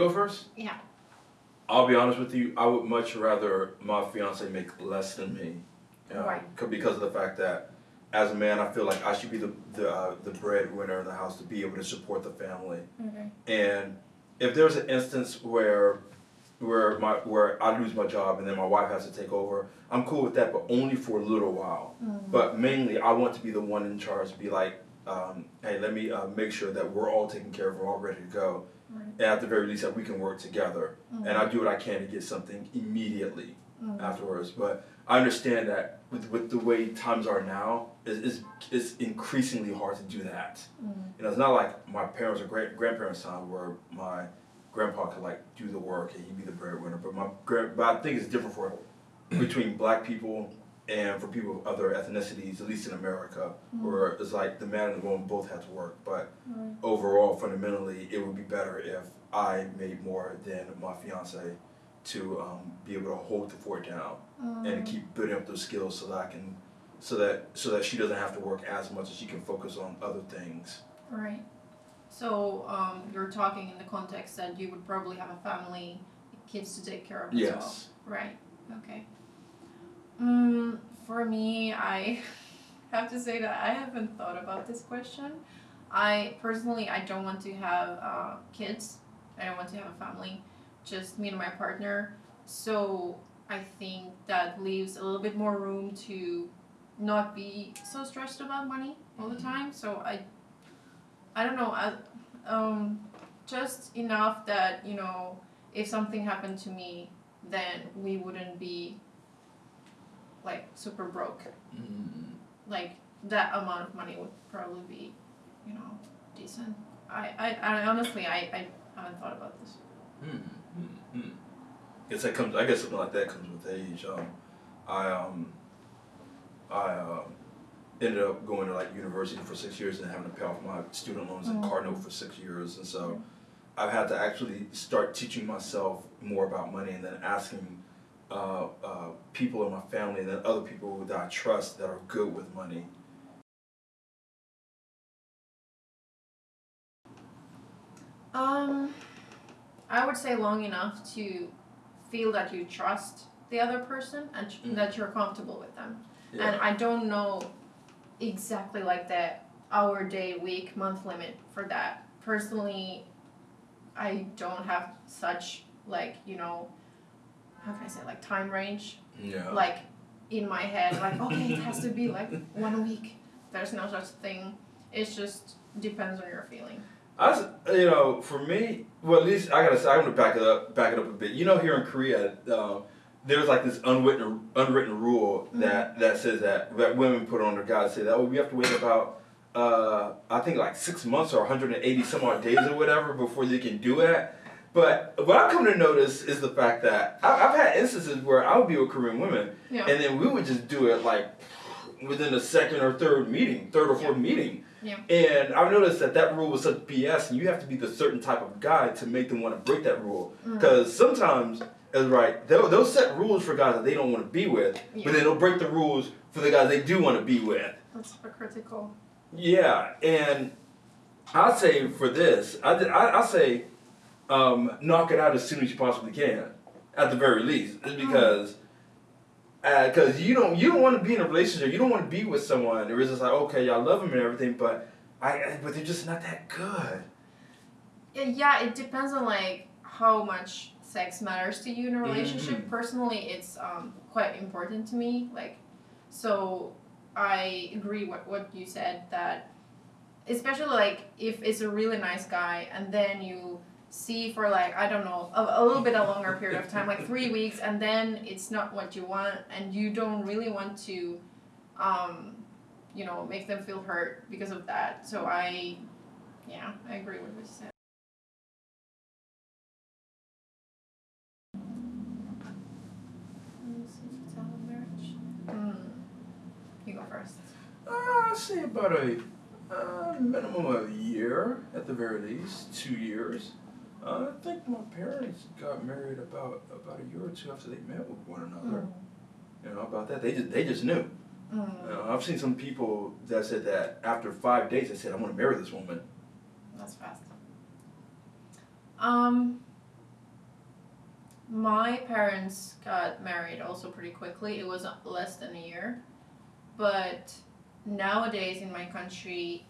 go first? Yeah. I'll be honest with you. I would much rather my fiance make less than me. Yeah, Right. Because of the fact that, as a man, I feel like I should be the the uh, the breadwinner in the house to be able to support the family. Okay. And if there's an instance where where my where I lose my job and then my wife has to take over, I'm cool with that, but only for a little while. But mainly, I want to be the one in charge. Be like, um, hey, let me uh, make sure that we're all taken care of, we're all ready to go, Right. and at the very least that we can work together. Mm-hmm. And I do what I can to get something immediately Mhm. afterwards. But I understand that with with the way times are now, it's, it's, it's increasingly hard to do that. Mhm. You know, it's not like my parents or great grandparents' time where my grandpa could like do the work and he'd be the breadwinner. But my grand, but I think it's different for between black people and for people of other ethnicities, at least in America, where it's like the man and the woman both have to work. But Right. overall, fundamentally, it would be better if I made more than my fiance to um, be able to hold the fort down and keep building up those skills so that I can, so that so that she doesn't have to work as much as she can focus on other things. Right. So um, you're talking in the context that you would probably have a family, kids to take care of as well. Yes. Right. Okay. For me, I have to say that I haven't thought about this question. I personally, I don't want to have uh, kids. I don't want to have a family. Just me and my partner. So I think that leaves a little bit more room to not be so stressed about money all the time. So I, I don't know. I, um, just enough that you know, if something happened to me, then we wouldn't be like super broke. Like that amount of money would probably be, you know, decent. I, I, I honestly I, I haven't thought about this. Guess that comes. I guess something like that comes with age. Um, I um, I um, ended up going to like university for six years and having to pay off my student loans in Mhm. Cardinal for six years, and so I've had to actually start teaching myself more about money and then asking uh, uh, people in my family and other people that I trust that are good with money. Um, I would say long enough to feel that you trust the other person and Mm. that you're comfortable with them. Yeah. And I don't know exactly like the hour, day, week, month limit for that. Personally, I don't have such like you know, how can I say like time range yeah. like in my head like okay it has to be like one week. There's no such thing. It just depends on your feeling. I, you know, for me, well, at least I gotta say, I'm gonna back it up, back it up a bit. You know, here in Korea, um, there's like this unwritten, unwritten rule that that says that that women put on their guys say that oh, we have to wait about, uh, I think like six months or 180 some odd days or whatever before you can do it. But what I've come to notice is the fact that I, I've had instances where I would be with Korean women, Yeah. and then we would just do it like within the second or third meeting, third or fourth meeting. Yeah. And I've noticed that that rule was such BS, and you have to be the certain type of guy to make them want to break that rule. Mm. Because sometimes, it's right, they'll, they'll set rules for guys that they don't want to be with, Yeah. but then they'll break the rules for the guys they do want to be with. That's hypocritical. Yeah, and I say for this, I I, I say, um, knock it out as soon as you possibly can, at the very least, It's because. Because you don't you don't want to be in a relationship, you don't want to be with someone. There is just like okay, y'all love them and everything, but I I- but they're just not that good. Yeah, it depends on like how much sex matters to you in a relationship. Mhm. Personally, it's um, quite important to me. Like, so I agree with what you said that, especially like if it's a really nice guy and then you see for like I don't know a, a little bit a longer period of time, like three weeks, and then it's not what you want, and you don't really want to, um, you know, make them feel hurt because of that. So I, yeah, I agree with what you said. Hmm. You go first. Uh, I say about a uh, minimum of a year at the very least, two years. Uh, I think my parents got married about about a year or two after they met with one another. You know about that? They just they just knew. Mm. Know, I've seen some people that said that after five dates, they said, "I want to marry this woman." That's fast. Um, My parents got married also pretty quickly. It was less than a year. But nowadays in my country,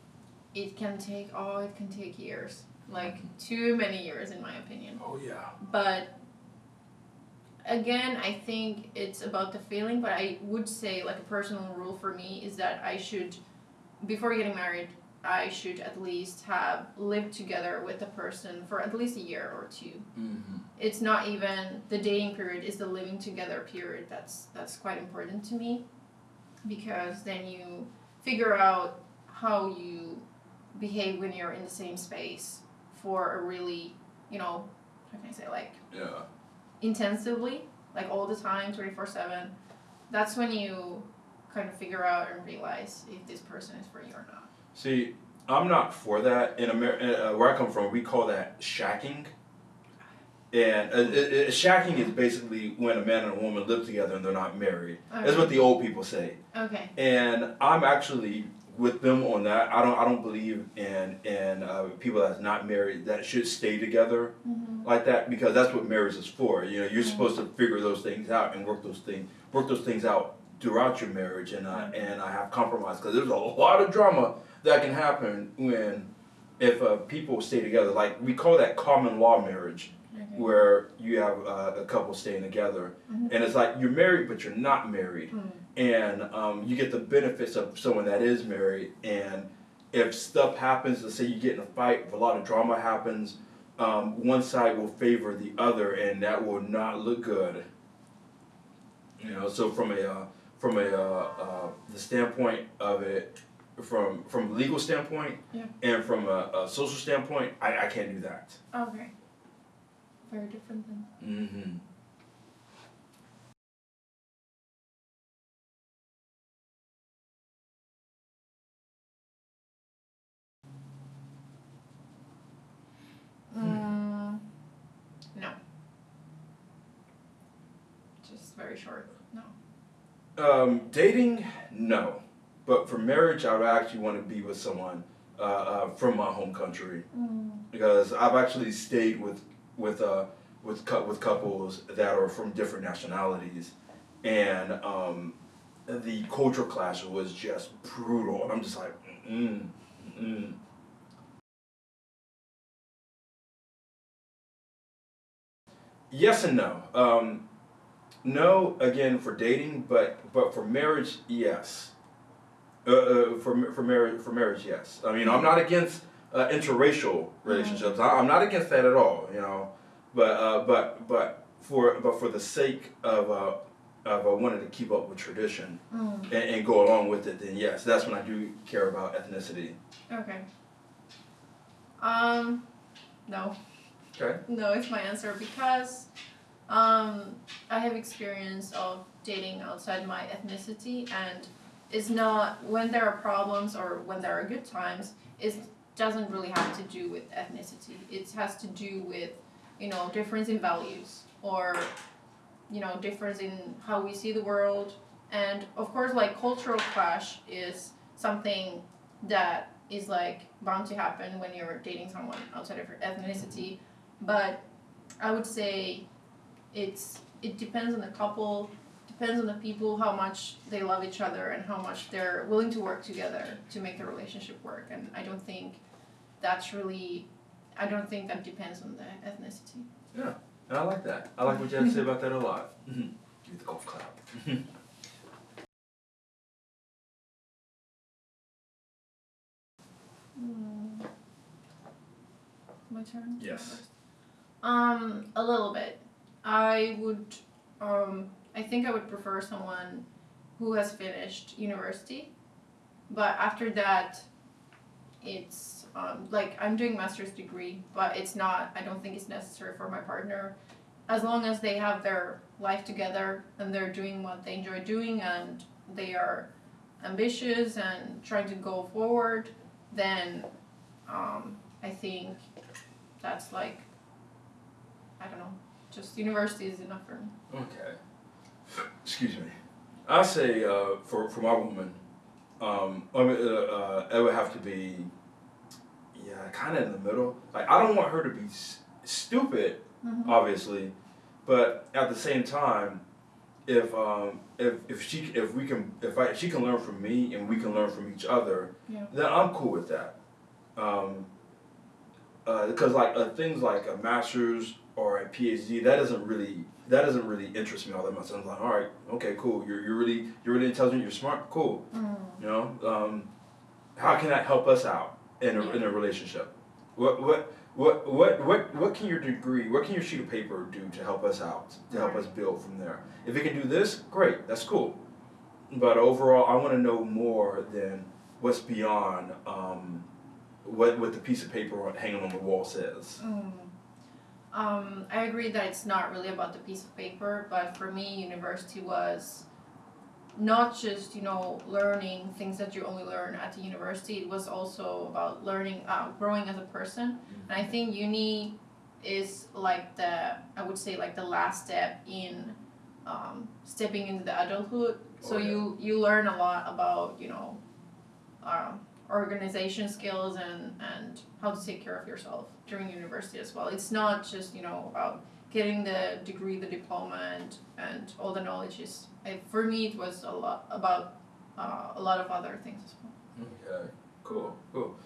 it can take, oh, it can take years. Like too many years, in my opinion. Oh yeah. But again, I think it's about the feeling, but I would say, like, a personal rule for me is that I should, before getting married, I should at least have lived together with the person for at least a year or 2 Mm-hmm. It's not even the dating period; is the living together period. That's that's quite important to me, because then you figure out how you behave when you're in the same space for a really, you know, how can I say like Yeah. intensively, like all the time, 24 7, that's when you kind of figure out and realize if this person is for you or not. See, I'm not for that. In America, uh, where I come from, we call that shacking. And uh, uh, uh, shacking is basically when a man and a woman live together and they're not married. That's what the old people say. Okay. And I'm actually with them on that. I don't. I don't believe in in uh, people that's not married that should stay together Mm-hmm. like that because that's what marriage is for. You know, you're supposed to figure those things out and work those things work those things out throughout your marriage and uh, and I have compromise because there's a lot of drama that can happen when if uh, people stay together. Like we call that common law marriage, Okay. where you have uh, a couple staying together, Mhm. and it's like you're married but you're not married, Mm. And um, you get the benefits of someone that is married. And if stuff happens, let's say you get in a fight, if a lot of drama happens, um, one side will favor the other, and that will not look good. You know, so from a uh, from a uh, uh, the standpoint of it, from from legal standpoint, Yeah. and from a, a social standpoint, I, I can't do that. Okay. Very different then. Mm-hmm. Mm, no. Just very short. No. Um, dating, no, but for marriage, I would actually want to be with someone uh, uh, from my home country Mm. because I've actually stayed with with uh, with with couples that are from different nationalities, and um, the cultural clash was just brutal. And I'm just like, mm, mm. Yes and no. Um, no, again for dating, but but for marriage, yes. Uh, uh, for for marriage, for marriage, yes. I mean, I'm not against uh, interracial relationships. I, I'm not against that at all. You know, but uh, but but for but for the sake of uh, of uh, wanting to keep up with tradition Mm. and, and go along with it, then yes, that's when I do care about ethnicity. Okay. Um, no. Okay. No, it's my answer because um, have experience of dating outside my ethnicity, and it's not when there are problems or when there are good times. It doesn't really have to do with ethnicity. It has to do with you know difference in values or you know difference in how we see the world, and of course like cultural clash is something that is like bound to happen when you're dating someone outside of your ethnicity but I would say it's it depends on the couple, depends on the people how much they love each other and how much they're willing to work together to make the relationship work. And I don't think that's really, I don't think that depends on the ethnicity. And I like that. I like what you had to say about that a lot. Mm-hmm. Give the golf clap. Mm. My turn. Yes. Um, a little bit. I would. Um, I think I would prefer someone who has finished university, but after that, it's um, like I'm doing master's degree, but it's not. I don't think it's necessary for my partner, as long as they have their life together and they're doing what they enjoy doing and they are ambitious and trying to go forward. Then, um, I think that's like I don't know. Just university is enough for me. Okay. Excuse me. I say uh, for for my woman, um, I mean, uh, uh, it would have to be, yeah, kind of in the middle. Like I don't want her to be s- stupid, Mhm. obviously, But at the same time, if um, if if she if we can if I she can learn from me and we can learn from each other, Yeah. then I'm cool with that. Um, because like uh, things like a master's or a PhD, that doesn't really that doesn't really interest me all that much. I'm like, all right, okay, cool. You're you're really you're really intelligent. You're smart. Cool. Mm. You know, um, how can that help us out in a, in a relationship? What what what what what what can your degree, what can your sheet of paper do to help us out, to help us build from there? If it can do this, great, that's cool. But overall, I want to know more than what's beyond um, what what the piece of paper hanging on the wall says. Mm. Um, I agree that it's not really about the piece of paper, but for me, university was not just you know learning things that you only learn at the university. It was also about learning, uh, growing as a person. And I think uni is like the I would say like the last step in um, stepping into the adulthood. So Oh, yeah. you you learn a lot about you know um, organization skills and and how to take care of yourself during university as well. It's not just you know about getting the degree, the diploma, and and all the knowledge is. I, for me, it was a lot about uh, a lot of other things as well. Okay, cool, cool.